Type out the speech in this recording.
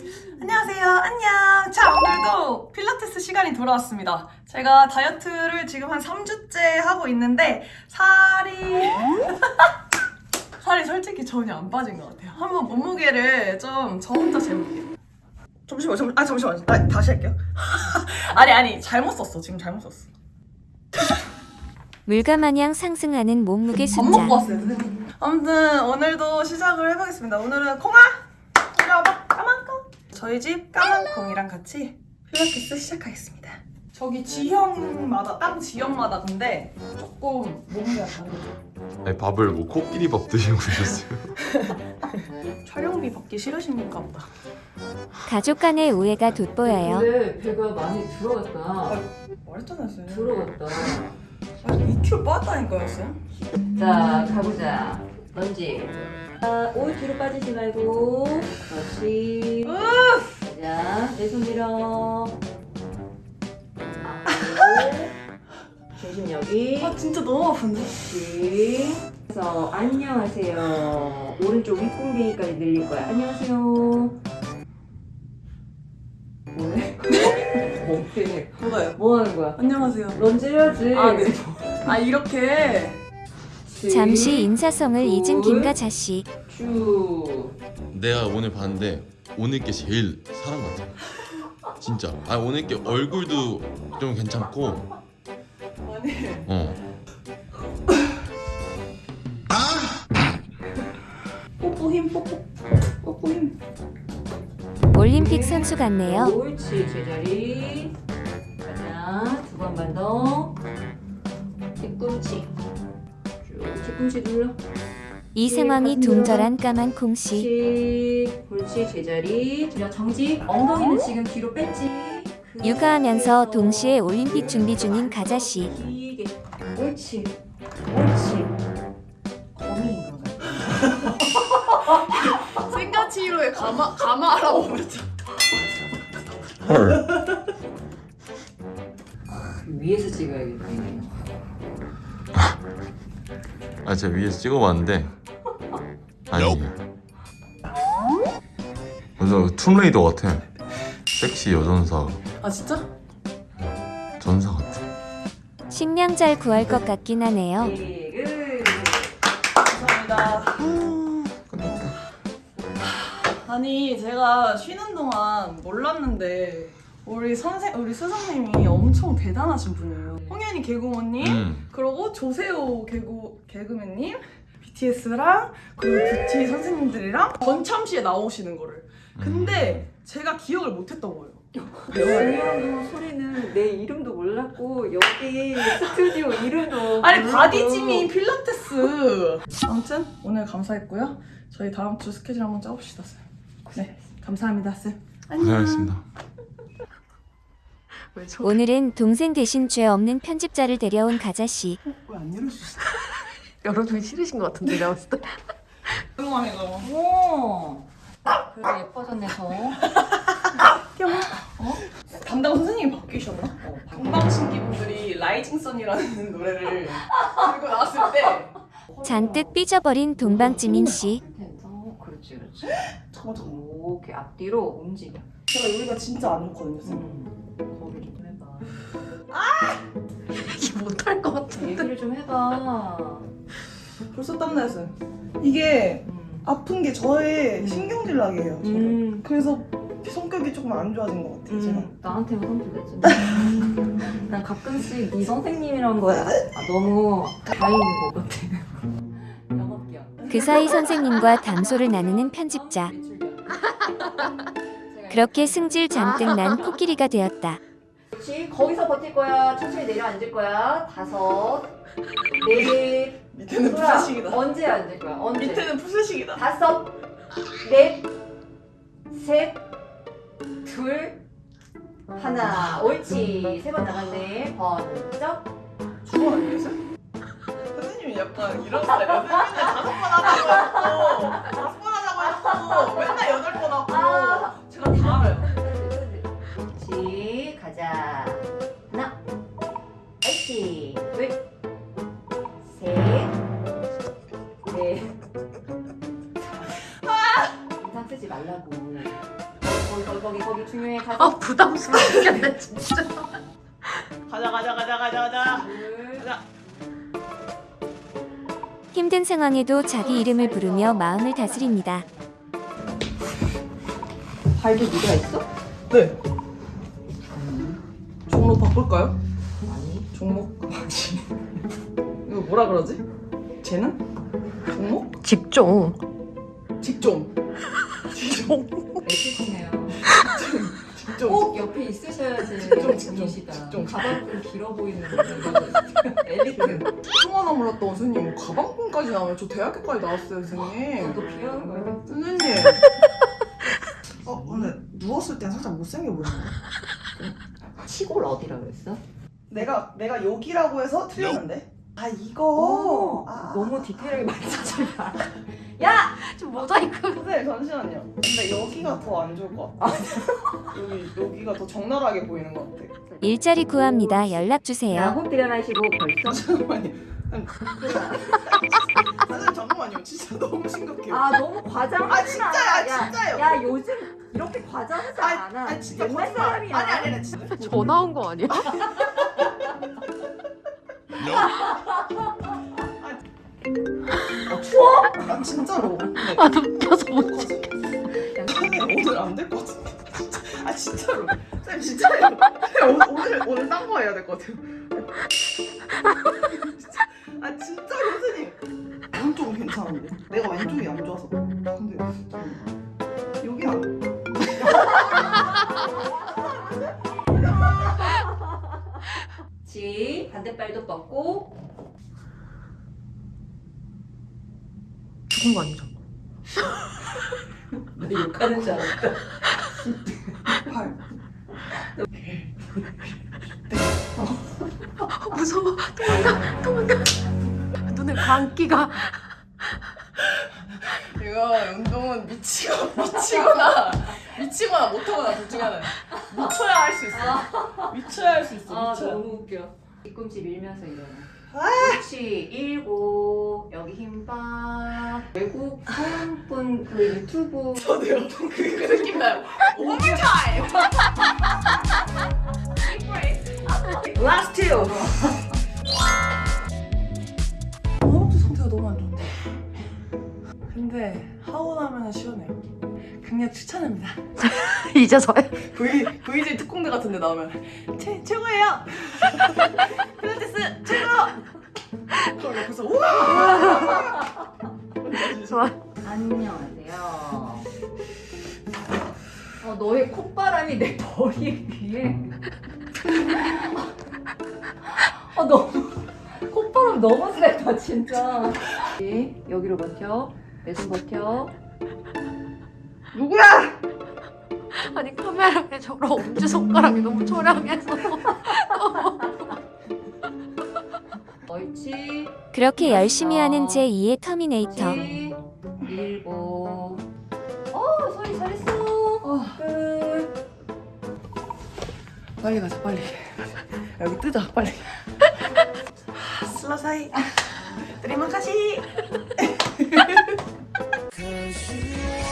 안녕하세요. 안녕. 자, 오늘도 필라테스 시간이 돌아왔습니다. 제가 다이어트를 지금 한 3주째 하고 있는데 살이 살이 솔직히 전혀 안 빠진 것 같아요. 한번 몸무게를 좀 저 혼자 재볼게요. 잠시만, 잠, 아 잠시만. 아, 다시 할게요. 아니 아니 잘못 썼어. 지금 잘못 썼어. 물가 마냥 상승하는 몸무게 밥 숫자. 먹고 왔어요, 선생님. 아무튼 오늘도 시작을 해보겠습니다. 오늘은 콩아! 저희 집 까만 콩이랑 같이 필라테스 시작하겠습니다. 저기 지형마다, 땅 지형마다 근데 조금 몸무게가 다르죠. 아니, 밥을 뭐 코끼리 밥 드시고 오셨어요? 촬영비 받기 싫으십니까 보다. 가족 간의 오해가 돋보여요. 근데 배가 많이 들어갔다. 말했잖아요, 쌤. 들어갔다. 아니, 2kg 빠졌다니까요, 쌤. 자, 가보자. 런지. 자, 올 뒤로 빠지지 말고. 그렇지. 자, 내 손 밀어. 중심 여기. 아, 진짜 너무 아픈데? 그렇지. 그래서 안녕하세요. 오른쪽 윗궁뎅이까지 늘릴 거야. 안녕하세요. 뭐해? 뭐해? 뭐가요? 뭐 하는 거야? 안녕하세요. 런지 해야지. 아, 네. 아, 이렇게. 잠시 인사성을 잊은 김가자 씨. 쭉. 내가 오늘 봤는데 오늘 게 제일 사람 같아 진짜 아 오늘 게 얼굴도 좀 괜찮고 아니. 어 뽀뽀 힘, 뽀뽀. 뽀뽀 힘. 올림픽 선수 같네요. 옳지 제자리. 가자 두 번만 더. 뒤꿈치. 쭉 뒤꿈치 눌러. 이 상황이 동절한 까만 콩씨. 옳지 제자리. 들여 정지. 엉덩이는 지금 뒤로 뺐지. 육아하면서 동시에 올림픽 준비 중인 가자 씨. 길게. 옳지. 옳지. 거미인 것 같아. 생가치로의 가마, 가마라고. 헐. 위에서 찍어야겠다. 아 제가 위에서 찍어봤는데 아니 완전 툼레이더 같아 섹시 여전사 아, 진짜? 전사 같아 식량 잘 구할 것 같긴 하네요. 그 감사합니다. 끝났다 아니 제가 쉬는 동안 몰랐는데 우리 선생 우리 스승님이 엄청 대단하신 분이에요. 홍현희 개그우먼님 음. 그리고 조세호 개구 개그맨님 BTS랑 그리고 뷰티 선생님들이랑 전참시에 나오시는 거를. 근데 제가 기억을 못했던 거예요. 중요한 소리는 내 이름도 몰랐고 여기 스튜디오 이름도 아니. 바디짐이 필라테스. 아무튼 오늘 감사했고요. 저희 다음 주 스케줄 한번 짜봅시다 쌤. 네 감사합니다 쌤. 안녕. 고생하셨습니다. 오늘은 동생 대신 죄 없는 편집자를 데려온 가자 씨. 왜안 열어주셨어? 열어주기 싫으신 것 같은데 내가 봤을 때 조용하네 너. 오 그래 예뻐졌네 더 담당 선생님이 바뀌셨나? 어, 동방신기 분들이 라이징 선이라는 노래를 들고 나왔을 때 잔뜩 삐져버린 동방지민 씨. 어, 그렇지 그렇지 잠깐 잠깐 오케이 앞뒤로 움직여 제가 요리가 진짜 안 좋거든요 쌤. 음, 거기 좀 해봐 이게 못할 것 같은데 얘기를 좀 해봐 벌써 땀나요 쌤. 이게 음. 아픈 게 저의 신경질 나게예요 저를. 음. 그래서 성격이 조금 안 좋아진 것 같아요 제가 음, 나한테만 성질냈지. 난 가끔씩 네 선생님이란 거야. 아, 너무 다행인 것 같아. 그 사이 선생님과 담소를 나누는 편집자. 그렇게 승질 잔뜩 난 코끼리가 되었다. 그렇지. 거기서 버틸 거야. 천천히 내려앉을 거야. 다섯, 넷. 밑에는 소라, 푸세식이다 언제 앉을 거야? 언제? 밑에는 푸세식이다 다섯, 넷, 셋, 둘, 하나. 옳지. 세 번 나갔네. 번쩍. 아니에요 쌤? 선생님이 약간 이런 스타일이에요 맨날 다섯 번 하자고 했고 다섯 번 하자고 했고 맨날 여덟 번 하고 아. 제가 다 알아요. 그렇지. 가자. 하나. 아이씨. 둘. 셋. 네. 아! 넷. 인상 쓰지 말라고. 거기, 거기, 거기 중요해. 가서. 아, 부담스러워겠네 진짜. 가자, 가자, 가자, 가자, 가자. 둘. 가자. 힘든 상황에도 자기 이름을 부르며 마음을 다스립니다. 발도 네가 있어? 네. 종로 바꿀까요? 아니. 종목 아니. 이거 뭐라 그러지? 쟤는? 종목? 직종. 직종. 직종. 애쓰시네요. 직종. 꼭 옆에 있으셔야지 직종, 직종, 분이시다. 직종. 가방끈 길어 보이는 엘리트. 총 하나 몰랐다 선생님 가방끈까지 나와요 저 대학교까지 나왔어요 선생님 너도 비하는 거야. 선생님 어 근데 누웠을 땐 살짝 못생겨 보이네. 시골 어디라 그랬어? 내가 내가 여기라고 해서 틀렸는데. 아 이거. 오, 아, 너무 디테일하게 말씀하지 마. 좀 모자이크. 선생님 잠시만요. 근데 여기가 더 안 좋을 것 같아. 여기 여기가 더 적나라하게 보이는 것 같아. 일자리 구합니다. 연락 야, 주세요. 호흡 들여마시고 벌써. 잠깐만요. 아니, 선생님 잠깐만요. 진짜 너무 심각해요. 아 너무 과장하지 아, 진짜야, 야, 진짜요. 야 요즘 이렇게 과장하지 아, 않아. 아 진짜 옛날 거짓말. 사람이야. 아니 아니 아니 진짜. 전화 온 거 아니야? 아 추워? 아 진짜로. 네. 아 눕혀서 못. 어떡하지? 선생님 오늘 안 될 것 같은데. 진짜. 아 진짜로. 선생님 진짜요. 오늘 오늘 오늘 딴거 해야 될 것 같아요. 괜찮은데. 내가 왼쪽이 안 좋아서. 근데 잠깐만. 여기 안. 지 반대발도 뻗고 죽은 거 아니죠? 너 욕하는 줄 알았다. 팔. 아, 무서워. 도망가 도망가. 눈에 광기가. 이거 운동은 미치고 미치거나 미치거나 못하거나 둘 중에 하나. 미쳐야 할 수 있어. 미쳐야 할 수 있어. 아 미쳐야. 너무 웃겨. 뒤꿈치 밀면서 일어나. 그렇지 일곱 여기 힘빠 외국 서양분 그 유튜브 저도 연통 그, 그 느낌 나요. One more time. Last two. 추천합니다. 이제서야. V VJ 특공대 같은 데 나오면 최 최고예요. 필라테스 최고. 그럼 옆에서 우와. 좋아. 안녕하세요. 어, 너의 콧바람이 내 머리 위에. 어, 너무. 콧바람 너무 세다, 진짜. 여기로 버텨. 내손 버텨. 누구야? 아니 카메라에 저런 엄지 손가락이 너무 초량해서. 옳지. 그렇게 열심히 하는 제2의 터미네이터. 옳지. 일곱. 어, 소리 잘했어. 끝. 빨리 가자 빨리. 여기 뜨자 빨리. 슬라사이. 드리마카시.